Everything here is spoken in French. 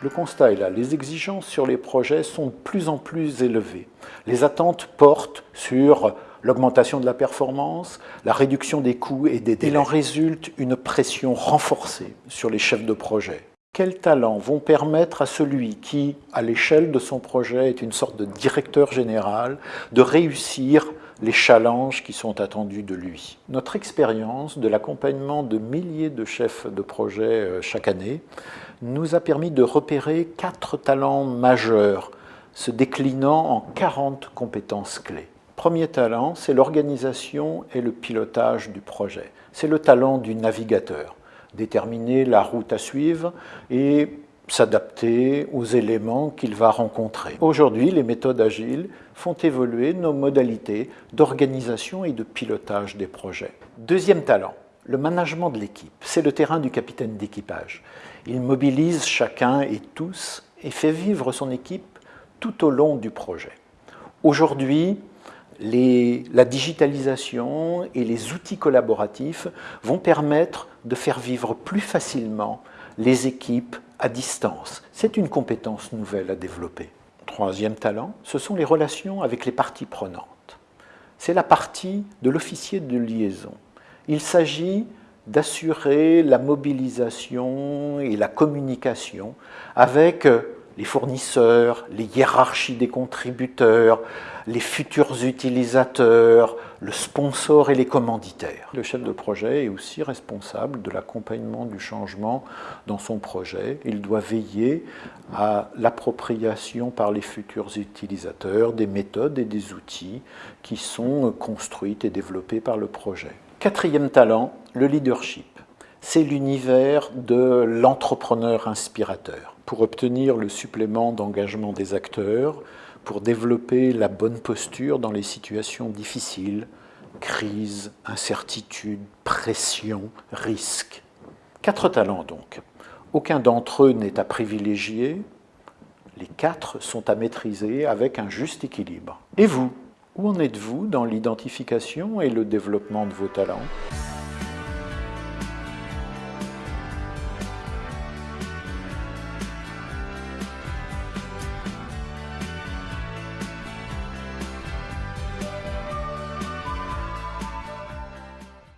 Le constat est là, les exigences sur les projets sont de plus en plus élevées. Les attentes portent sur l'augmentation de la performance, la réduction des coûts et des délais. Il en résulte une pression renforcée sur les chefs de projet. Quels talents vont permettre à celui qui, à l'échelle de son projet, est une sorte de directeur général, de réussir les challenges qui sont attendus de lui. Notre expérience de l'accompagnement de milliers de chefs de projet euh, chaque année nous a permis de repérer quatre talents majeurs se déclinant en 40 compétences clés. Premier talent, c'est l'organisation et le pilotage du projet. C'est le talent du navigateur, déterminer la route à suivre et s'adapter aux éléments qu'il va rencontrer. Aujourd'hui, les méthodes agiles font évoluer nos modalités d'organisation et de pilotage des projets. Deuxième talent, le management de l'équipe. C'est le terrain du capitaine d'équipage. Il mobilise chacun et tous et fait vivre son équipe tout au long du projet. Aujourd'hui, la digitalisation et les outils collaboratifs vont permettre de faire vivre plus facilement les équipes à distance. C'est une compétence nouvelle à développer. Troisième talent, ce sont les relations avec les parties prenantes. C'est la partie de l'officier de liaison. Il s'agit d'assurer la mobilisation et la communication avec les fournisseurs, les hiérarchies des contributeurs, les futurs utilisateurs, le sponsor et les commanditaires. Le chef de projet est aussi responsable de l'accompagnement du changement dans son projet. Il doit veiller à l'appropriation par les futurs utilisateurs des méthodes et des outils qui sont construites et développés par le projet. Quatrième talent, le leadership. C'est l'univers de l'entrepreneur inspirateur. Pour obtenir le supplément d'engagement des acteurs, pour développer la bonne posture dans les situations difficiles, crise, incertitude, pression, risque. Quatre talents donc. Aucun d'entre eux n'est à privilégier, les quatre sont à maîtriser avec un juste équilibre. Et vous Où en êtes-vous dans l'identification et le développement de vos talents?